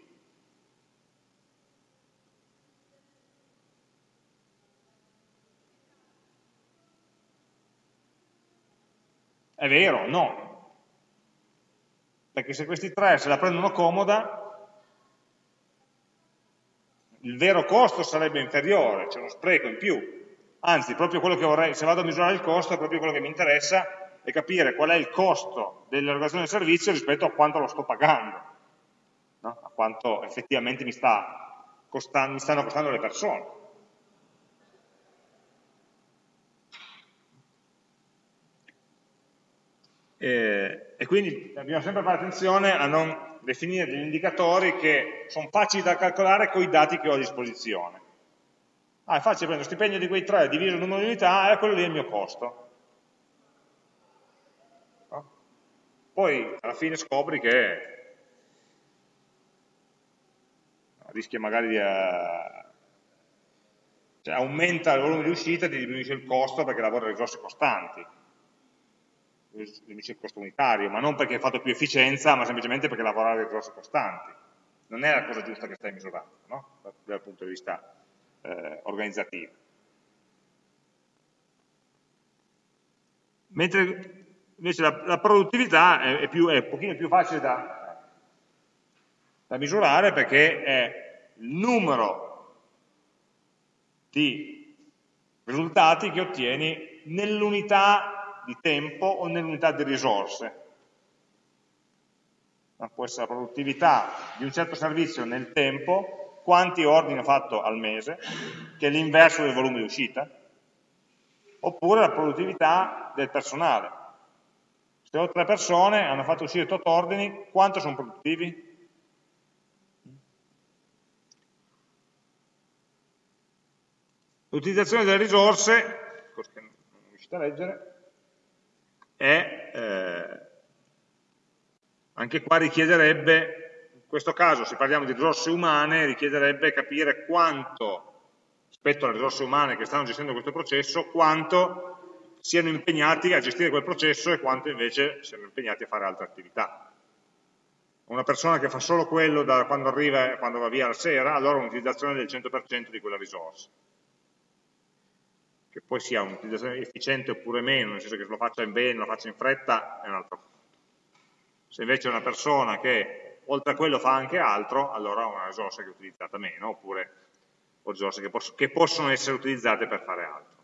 È vero? No. Perché se questi tre se la prendono comoda, il vero costo sarebbe inferiore, c'è uno spreco in più. Anzi, proprio quello che vorrei, se vado a misurare il costo, è proprio quello che mi interessa, è capire qual è il costo dell'erogazione del servizio rispetto a quanto lo sto pagando, no? a quanto effettivamente mi, sta costando, mi stanno costando le persone. E, e quindi dobbiamo sempre fare attenzione a non definire degli indicatori che sono facili da calcolare con i dati che ho a disposizione. Ah, è facile prendere lo stipendio di quei tre, diviso il numero di unità, e quello lì è il mio costo. No? Poi alla fine scopri che rischia magari di... Uh, cioè, aumenta il volume di uscita e diminuisce il costo perché lavora risorse costanti il costo unitario, ma non perché hai fatto più efficienza, ma semplicemente perché lavorare a risorse costanti. Non è la cosa giusta che stai misurando, no? dal punto di vista eh, organizzativo. Mentre invece la, la produttività è, è, più, è, un pochino più facile da, da misurare perché è il numero di risultati che ottieni nell'unità di tempo o nell'unità di risorse. Ma può essere la produttività di un certo servizio nel tempo, quanti ordini ho fatto al mese, che è l'inverso del volume di uscita, oppure la produttività del personale. Se ho tre persone, hanno fatto uscire 8 ordini, quanto sono produttivi? L'utilizzazione delle risorse, non riuscite a leggere, è, eh, anche qua richiederebbe, in questo caso se parliamo di risorse umane, richiederebbe capire quanto, rispetto alle risorse umane che stanno gestendo questo processo, quanto siano impegnati a gestire quel processo e quanto invece siano impegnati a fare altre attività. Una persona che fa solo quello da quando arriva e quando va via la sera, allora un'utilizzazione del 100% di quella risorsa che poi sia un'utilizzazione efficiente oppure meno, nel senso che lo faccia bene, lo faccia in fretta, è un altro conto. Se invece è una persona che oltre a quello fa anche altro, allora è una risorsa che è utilizzata meno, oppure risorse che, poss che possono essere utilizzate per fare altro.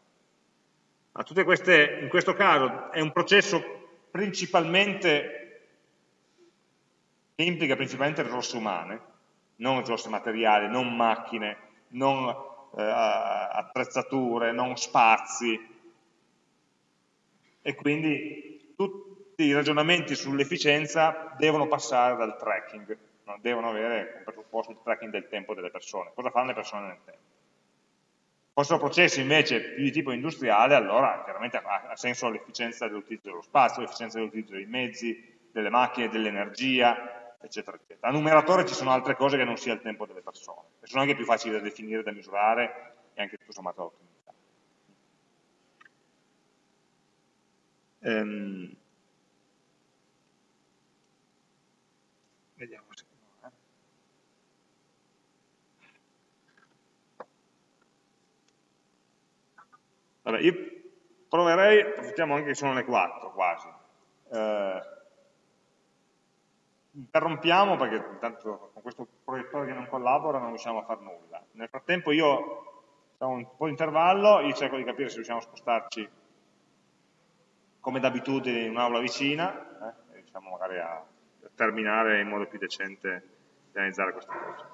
Ma tutte queste, in questo caso è un processo principalmente, che implica principalmente risorse umane, non risorse materiali, non macchine, non eh, attrezzature, non spazi e quindi tutti i ragionamenti sull'efficienza devono passare dal tracking, no? devono avere un presupposto di tracking del tempo delle persone, cosa fanno le persone nel tempo. Fossero processi invece più di tipo industriale, allora chiaramente ha senso l'efficienza dell'utilizzo dello spazio, l'efficienza dell'utilizzo dei mezzi, delle macchine, dell'energia, eccetera, eccetera. A numeratore ci sono altre cose che non sia il tempo delle persone, che sono anche più facili da definire, da misurare e anche tutto sommato da ottimizzare. Ehm, vediamo se... Eh. Vabbè, io proverei, approfittiamo anche che sono le 4 quasi, eh, interrompiamo perché intanto con questo proiettore che non collabora non riusciamo a fare nulla. Nel frattempo io, facciamo un po' di intervallo, io cerco di capire se riusciamo a spostarci come d'abitudine in un'aula vicina, eh, e riusciamo magari a terminare in modo più decente di analizzare questa cosa.